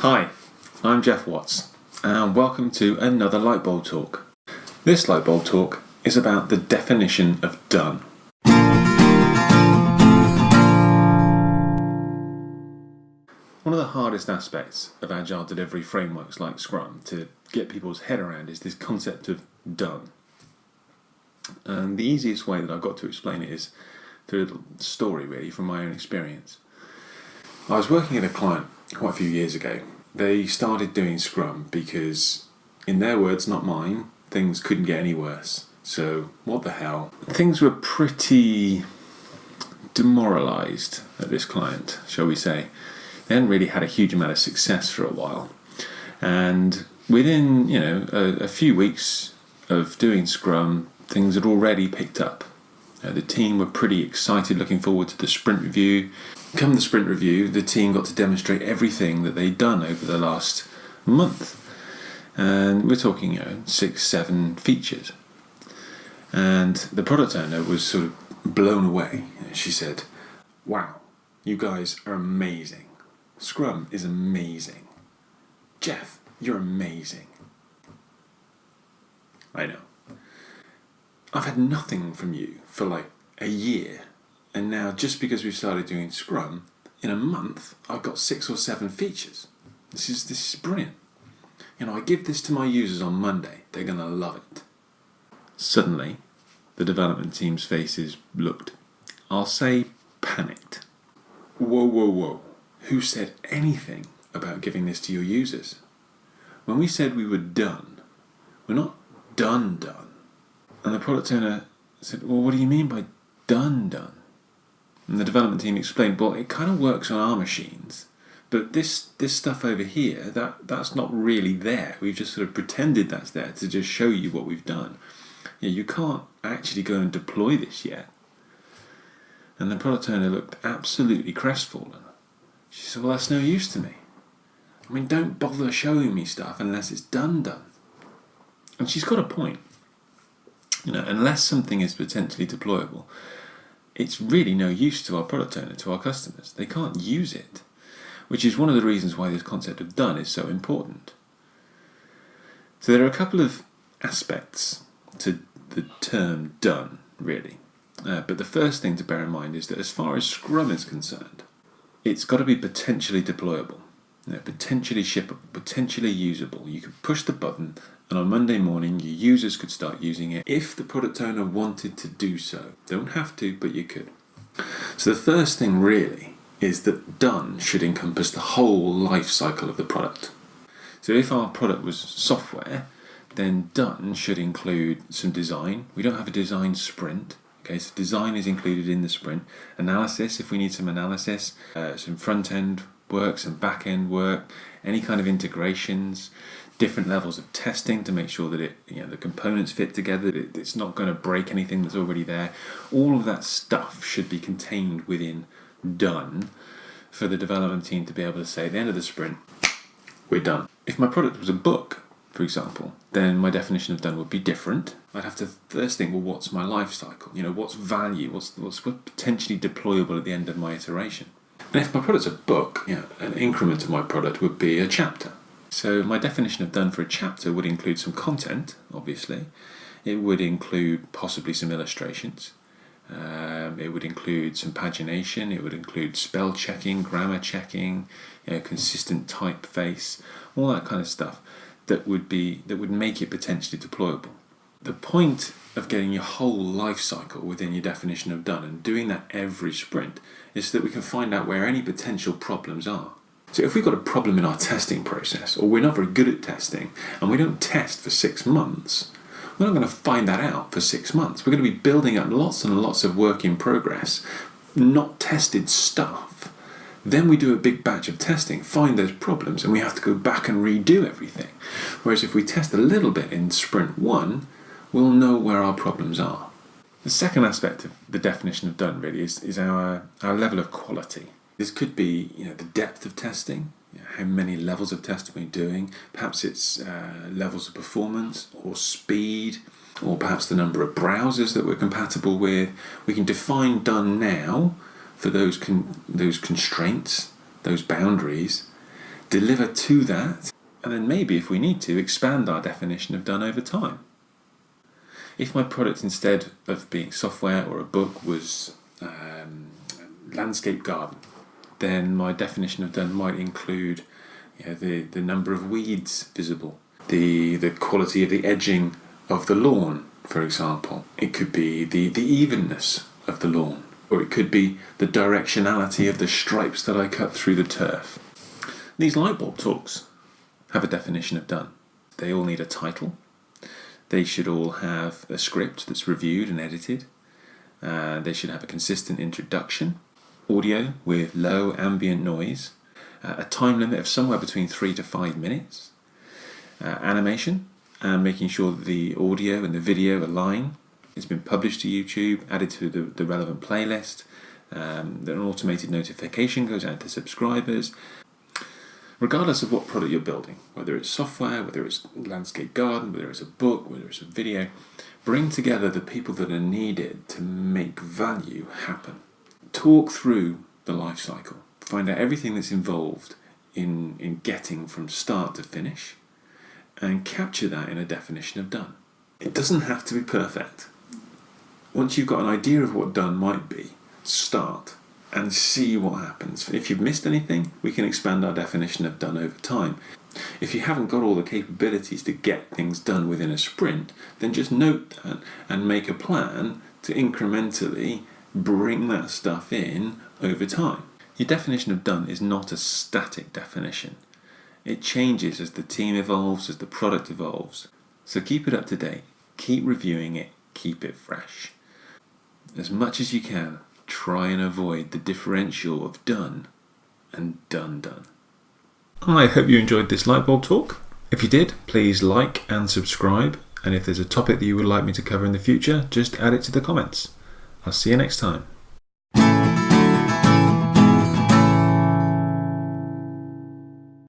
Hi, I'm Jeff Watts, and welcome to another Lightbulb Talk. This Lightbulb Talk is about the definition of done. One of the hardest aspects of agile delivery frameworks like Scrum to get people's head around is this concept of done. And the easiest way that I've got to explain it is through a little story, really, from my own experience. I was working at a client quite a few years ago. They started doing Scrum because, in their words, not mine, things couldn't get any worse. So, what the hell? Things were pretty demoralized at this client, shall we say. They hadn't really had a huge amount of success for a while. And within, you know, a, a few weeks of doing Scrum, things had already picked up. Uh, the team were pretty excited, looking forward to the sprint review. Come the sprint review, the team got to demonstrate everything that they'd done over the last month. And we're talking, you know, six, seven features. And the product owner was sort of blown away. She said, Wow, you guys are amazing. Scrum is amazing. Jeff, you're amazing. I know. I've had nothing from you for like a year, and now just because we've started doing Scrum, in a month I've got six or seven features. This is this is brilliant. You know, I give this to my users on Monday, they're gonna love it. Suddenly, the development team's faces looked, I'll say, panicked. Whoa, whoa, whoa. Who said anything about giving this to your users? When we said we were done, we're not done, done. And the product owner said, Well, what do you mean by done, done? And the development team explained, Well, it kind of works on our machines, but this this stuff over here, that that's not really there. We've just sort of pretended that's there to just show you what we've done. Yeah, you can't actually go and deploy this yet. And the product owner looked absolutely crestfallen. She said, Well, that's no use to me. I mean, don't bother showing me stuff unless it's done, done. And she's got a point. You know, unless something is potentially deployable, it's really no use to our product owner, to our customers. They can't use it, which is one of the reasons why this concept of done is so important. So there are a couple of aspects to the term done, really. Uh, but the first thing to bear in mind is that as far as Scrum is concerned, it's got to be potentially deployable, you know, potentially shippable, potentially usable. You can push the button and on Monday morning your users could start using it if the product owner wanted to do so. Don't have to, but you could. So the first thing really is that done should encompass the whole life cycle of the product. So if our product was software, then done should include some design. We don't have a design sprint. Okay, so design is included in the sprint. Analysis, if we need some analysis, uh, some front end work, some back end work, any kind of integrations, different levels of testing to make sure that it, you know, the components fit together, it's not going to break anything that's already there. All of that stuff should be contained within done for the development team to be able to say at the end of the sprint, we're done. If my product was a book, for example, then my definition of done would be different. I'd have to first think, well, what's my life cycle? You know, what's value? What's what's potentially deployable at the end of my iteration? And if my product's a book, you know, an increment of my product would be a chapter. So my definition of done for a chapter would include some content, obviously. It would include possibly some illustrations. Um, it would include some pagination. It would include spell checking, grammar checking, you know, consistent typeface, all that kind of stuff that would be that would make it potentially deployable. The point of getting your whole life cycle within your definition of done and doing that every sprint is so that we can find out where any potential problems are. So if we've got a problem in our testing process, or we're not very good at testing, and we don't test for six months, we're not going to find that out for six months. We're going to be building up lots and lots of work in progress, not tested stuff. Then we do a big batch of testing, find those problems, and we have to go back and redo everything. Whereas if we test a little bit in sprint one, we'll know where our problems are. The second aspect of the definition of done really is, is our, our level of quality. This could be you know, the depth of testing, you know, how many levels of testing we're doing. Perhaps it's uh, levels of performance or speed, or perhaps the number of browsers that we're compatible with. We can define done now for those con those constraints, those boundaries. deliver to that, and then maybe if we need to, expand our definition of done over time. If my product instead of being software or a book was um, landscape garden, then my definition of done might include you know, the, the number of weeds visible, the, the quality of the edging of the lawn, for example. It could be the, the evenness of the lawn, or it could be the directionality of the stripes that I cut through the turf. These light bulb talks have a definition of done. They all need a title. They should all have a script that's reviewed and edited. Uh, they should have a consistent introduction, audio with low ambient noise, uh, a time limit of somewhere between three to five minutes, uh, animation, and making sure that the audio and the video align. It's been published to YouTube, added to the, the relevant playlist. Um, an automated notification goes out to subscribers. Regardless of what product you're building, whether it's software, whether it's landscape garden, whether it's a book, whether it's a video, bring together the people that are needed to make value happen. Talk through the life cycle, find out everything that's involved in, in getting from start to finish, and capture that in a definition of done. It doesn't have to be perfect. Once you've got an idea of what done might be, start and see what happens. If you've missed anything, we can expand our definition of done over time. If you haven't got all the capabilities to get things done within a sprint, then just note that and make a plan to incrementally bring that stuff in over time. Your definition of done is not a static definition. It changes as the team evolves, as the product evolves. So keep it up to date, keep reviewing it, keep it fresh. As much as you can, try and avoid the differential of done and done done. I hope you enjoyed this lightbulb talk. If you did, please like and subscribe. And if there's a topic that you would like me to cover in the future, just add it to the comments. I'll see you next time.